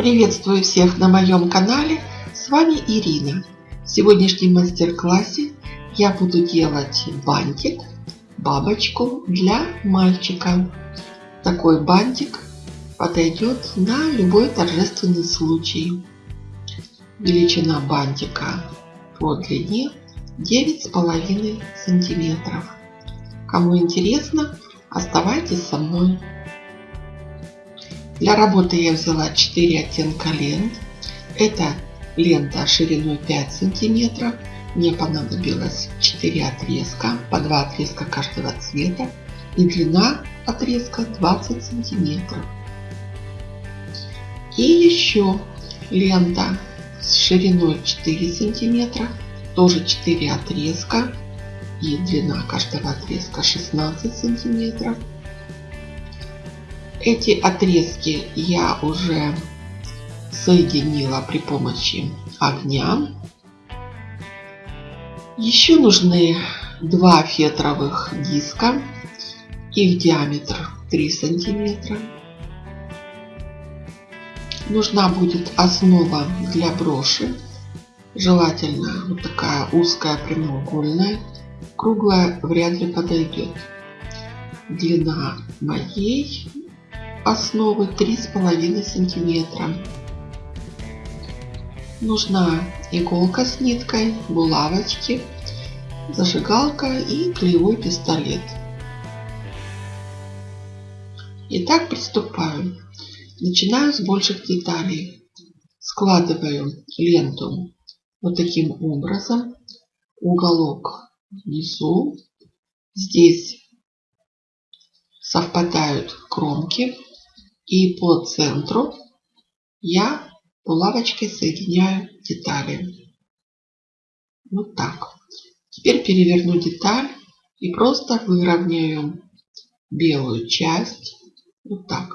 Приветствую всех на моем канале, с вами Ирина. В сегодняшнем мастер-классе я буду делать бантик, бабочку для мальчика. Такой бантик подойдет на любой торжественный случай. Величина бантика по длине 9,5 сантиметров. Кому интересно, оставайтесь со мной. Для работы я взяла 4 оттенка лент. Это лента шириной 5 сантиметров. Мне понадобилось 4 отрезка, по 2 отрезка каждого цвета. И длина отрезка 20 сантиметров. И еще лента с шириной 4 сантиметра. Тоже 4 отрезка. И длина каждого отрезка 16 сантиметров. Эти отрезки я уже соединила при помощи огня. Еще нужны два фетровых диска. Их диаметр 3 сантиметра. Нужна будет основа для броши. Желательно вот такая узкая прямоугольная. Круглая вряд ли подойдет. Длина моей основы 3,5 сантиметра. Нужна иголка с ниткой, булавочки, зажигалка и клеевой пистолет. Итак, приступаю. Начинаю с больших деталей. Складываю ленту вот таким образом. Уголок внизу. Здесь совпадают кромки и по центру я булавочкой соединяю детали. Вот так. Теперь переверну деталь и просто выровняю белую часть. Вот так.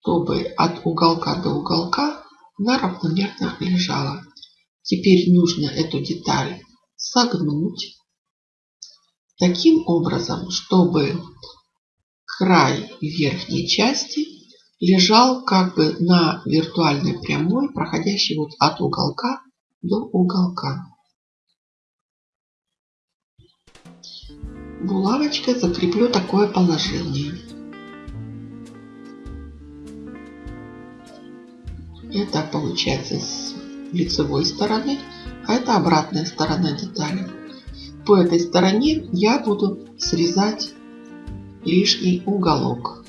Чтобы от уголка до уголка она равномерно лежала. Теперь нужно эту деталь согнуть таким образом, чтобы край верхней части лежал как бы на виртуальной прямой, проходящей вот от уголка до уголка. Булавочкой закреплю такое положение. Это получается с лицевой стороны, а это обратная сторона детали. По этой стороне я буду срезать лишний уголок.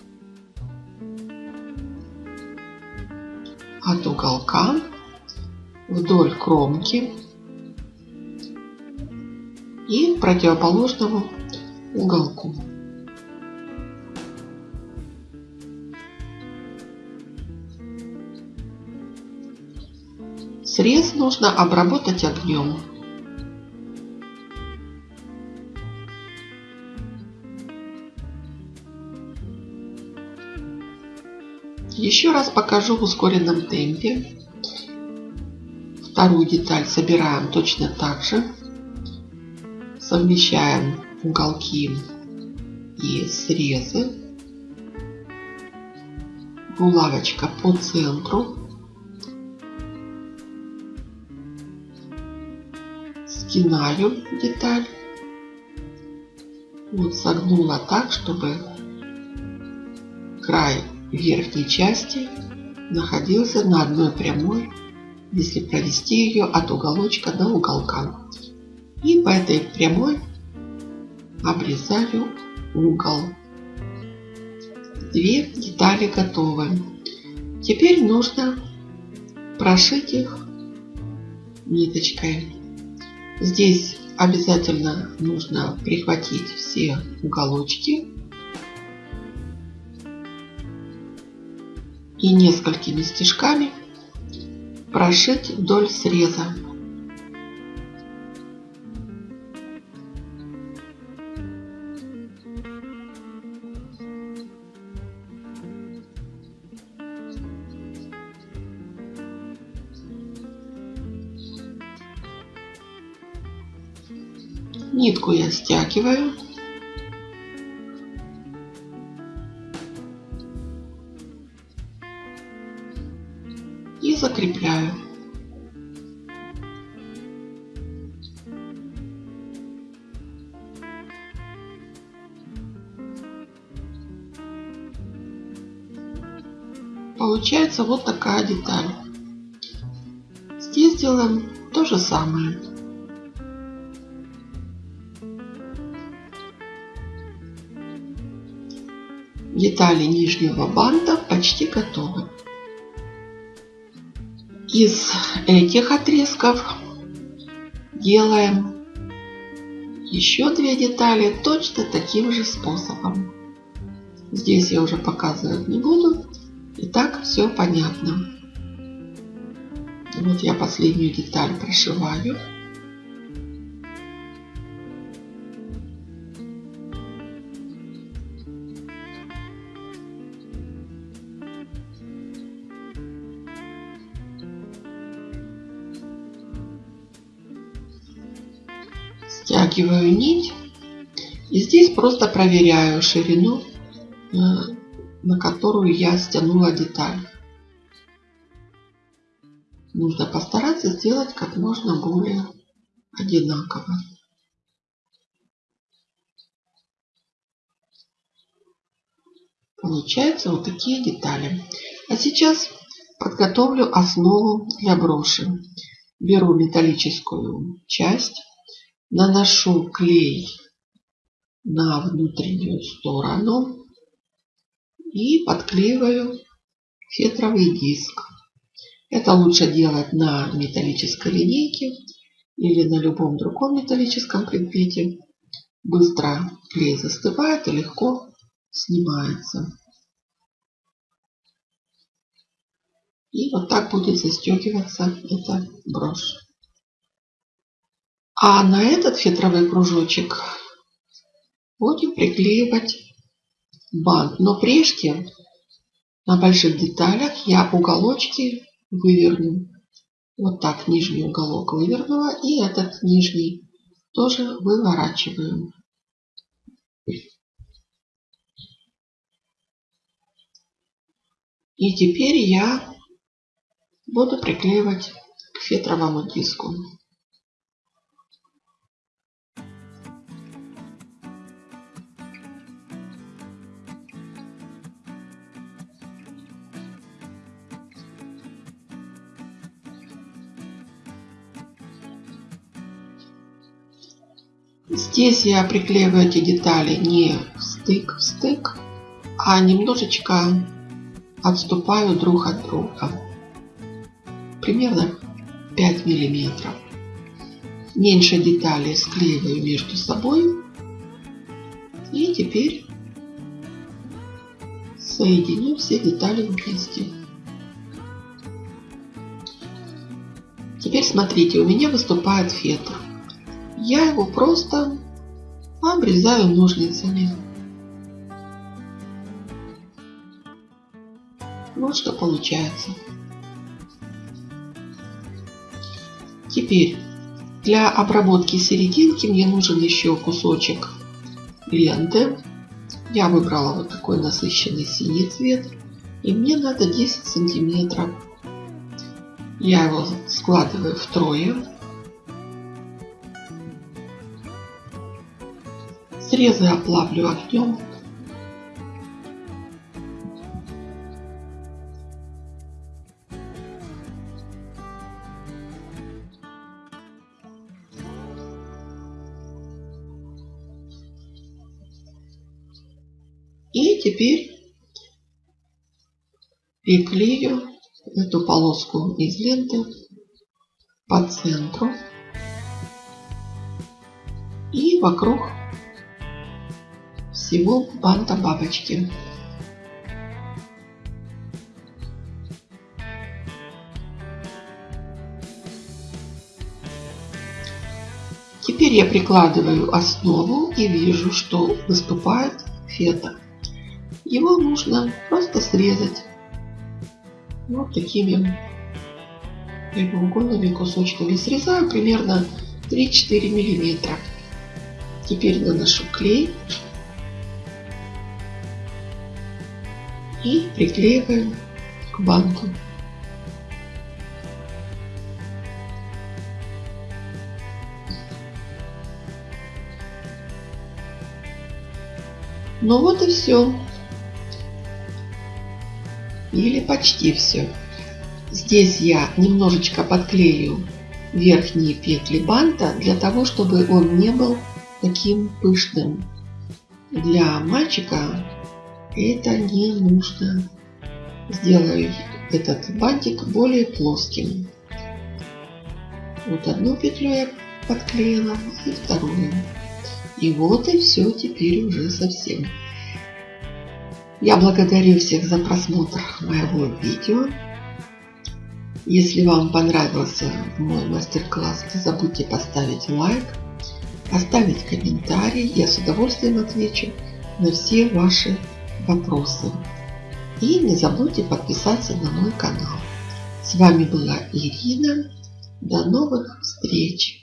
От уголка вдоль кромки и противоположному уголку. Срез нужно обработать огнем. Еще раз покажу в ускоренном темпе. Вторую деталь собираем точно так же. Совмещаем уголки и срезы. Булавочка по центру. Скинаю деталь. Вот согнула так, чтобы край верхней части находился на одной прямой, если провести ее от уголочка до уголка. И по этой прямой обрезаю угол. Две детали готовы. Теперь нужно прошить их ниточкой. Здесь обязательно нужно прихватить все уголочки и несколькими стежками прошить вдоль среза. Нитку я стягиваю закрепляю. Получается вот такая деталь. Здесь делаем то же самое. Детали нижнего банта почти готовы. Из этих отрезков делаем еще две детали точно таким же способом. Здесь я уже показывать не буду. И так все понятно. Вот я последнюю деталь прошиваю. Стягиваю нить. И здесь просто проверяю ширину, э, на которую я стянула деталь. Нужно постараться сделать как можно более одинаково. Получаются вот такие детали. А сейчас подготовлю основу для броши. Беру металлическую часть, наношу клей на внутреннюю сторону и подклеиваю фетровый диск. Это лучше делать на металлической линейке или на любом другом металлическом предмете. Быстро клей застывает и легко снимается. И вот так будет застегиваться эта брошь. А на этот фетровый кружочек будем приклеивать бант. Но прежде на больших деталях я уголочки выверну. Вот так нижний уголок вывернула. И этот нижний тоже выворачиваем. И теперь я буду приклеивать к фетровому диску. Здесь я приклеиваю эти детали не стык в стык, а немножечко отступаю друг от друга. Примерно 5 миллиметров. Меньше деталей склеиваю между собой. И теперь соединю все детали вместе. Теперь смотрите, у меня выступает фетр. Я его просто обрезаю ножницами. Вот что получается. Теперь для обработки серединки мне нужен еще кусочек ленты. Я выбрала вот такой насыщенный синий цвет. И мне надо 10 сантиметров. Я его складываю втрое. Срезы оплавлю огнем. И теперь приклею эту полоску из ленты по центру и вокруг всего банта бабочки. Теперь я прикладываю основу и вижу, что выступает фета. Его нужно просто срезать вот такими прямоугольными кусочками. Срезаю примерно 3-4 миллиметра. Теперь наношу клей и приклеиваем к банку. Ну вот и все. Или почти все. Здесь я немножечко подклею верхние петли банта для того, чтобы он не был таким пышным. Для мальчика это не нужно. Сделаю этот бантик более плоским. Вот одну петлю я подклеила и вторую. И вот и все теперь уже совсем. Я благодарю всех за просмотр моего видео. Если вам понравился мой мастер-класс, не забудьте поставить лайк, оставить комментарий. Я с удовольствием отвечу на все ваши вопросы. И не забудьте подписаться на мой канал. С вами была Ирина. До новых встреч!